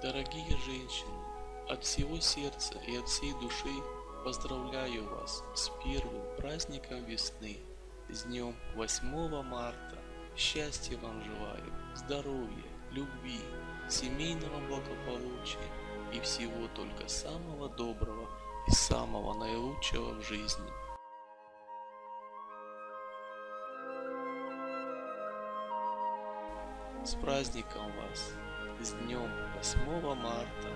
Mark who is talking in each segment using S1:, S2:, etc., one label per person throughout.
S1: Дорогие женщины, от всего сердца и от всей души поздравляю вас с первым праздником весны, с днем 8 марта. Счастья вам желаю, здоровья, любви, семейного благополучия и всего только самого доброго и самого наилучшего в жизни. С праздником вас! С днем 8 марта!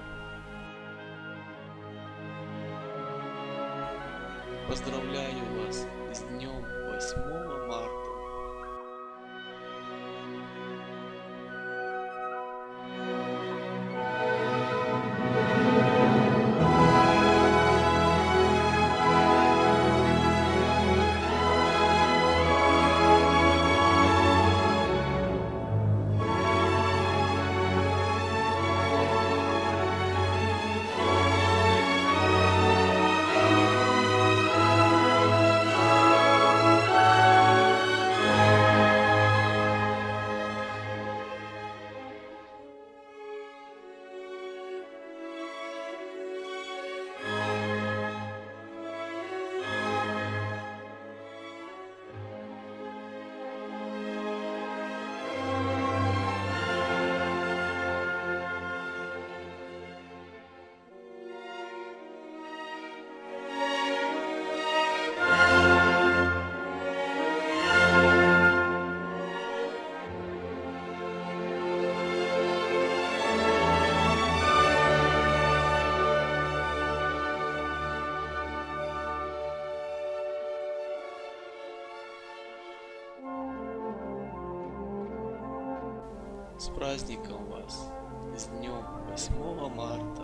S1: Поздравляю вас с днем 8 марта! С праздником вас! С днем 8 марта!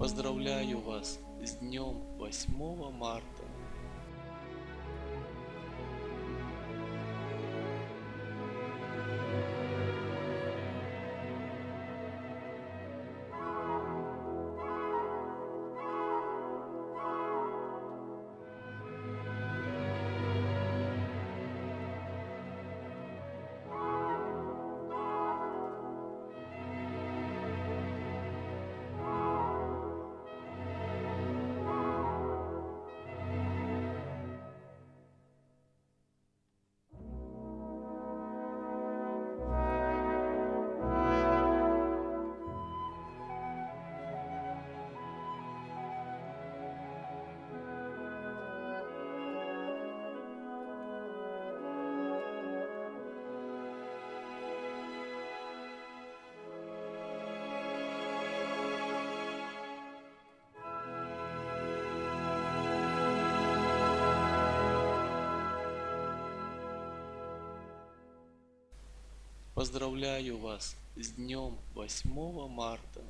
S1: Поздравляю вас с днем 8 марта! Поздравляю вас с днем 8 марта!